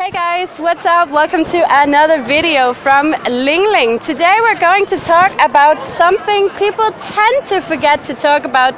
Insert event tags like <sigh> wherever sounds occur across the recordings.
Hey guys, what's up? Welcome to another video from Ling Ling. Today we're going to talk about something people tend to forget to talk about.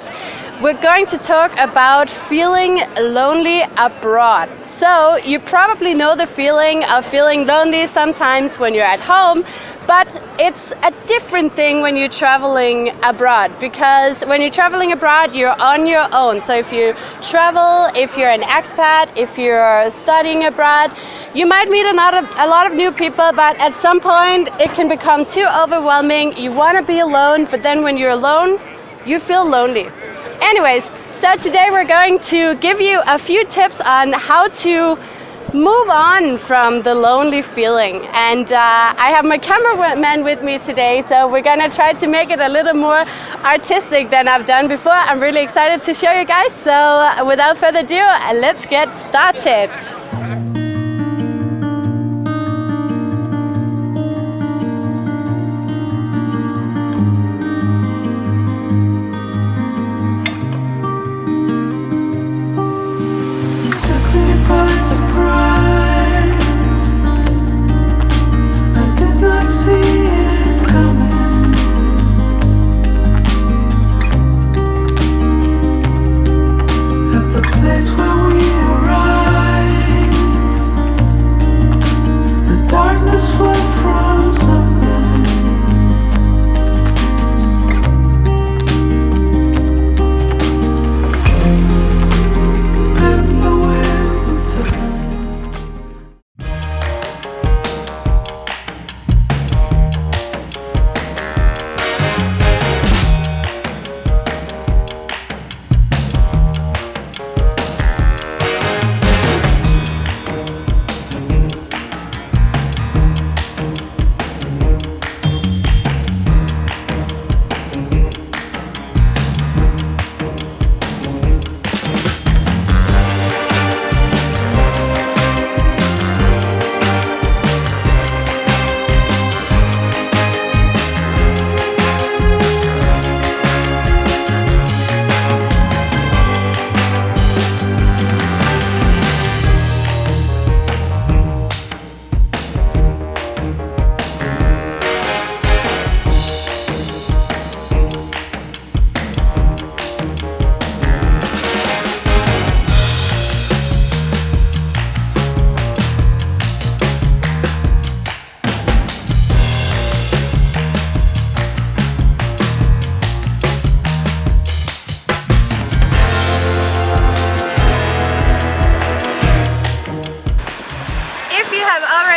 We're going to talk about feeling lonely abroad. So you probably know the feeling of feeling lonely sometimes when you're at home, but it's a different thing when you're traveling abroad because when you're traveling abroad you're on your own. So if you travel if you're an expat if you're studying abroad you might meet a lot of, a lot of new people but at some point it can become too overwhelming. You want to be alone but then when you're alone you feel lonely. Anyways so today we're going to give you a few tips on how to move on from the lonely feeling. And uh, I have my cameraman with me today, so we're gonna try to make it a little more artistic than I've done before. I'm really excited to show you guys. So without further ado, let's get started.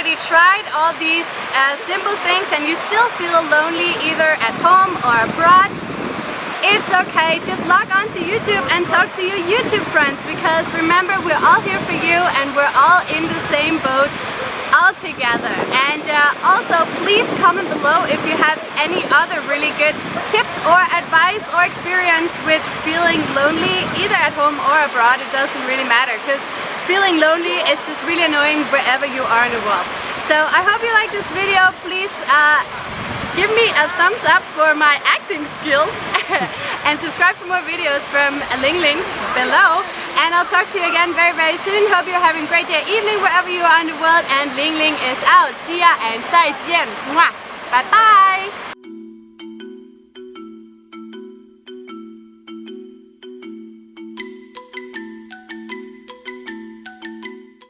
Already tried all these uh, simple things and you still feel lonely either at home or abroad, it's okay. Just log on to YouTube and talk to your YouTube friends because remember we're all here for you and we're all in the same boat all together. And uh, also please comment below if you have any other really good tips or advice or experience with feeling lonely either at home or abroad. It doesn't really matter because feeling lonely is just really annoying wherever you are in the world. So I hope you like this video. Please uh, give me a thumbs up for my acting skills <laughs> and subscribe for more videos from Ling Ling below. And I'll talk to you again very, very soon. Hope you're having a great day evening wherever you are in the world. And Ling Ling is out. See ya and 再见. Bye bye.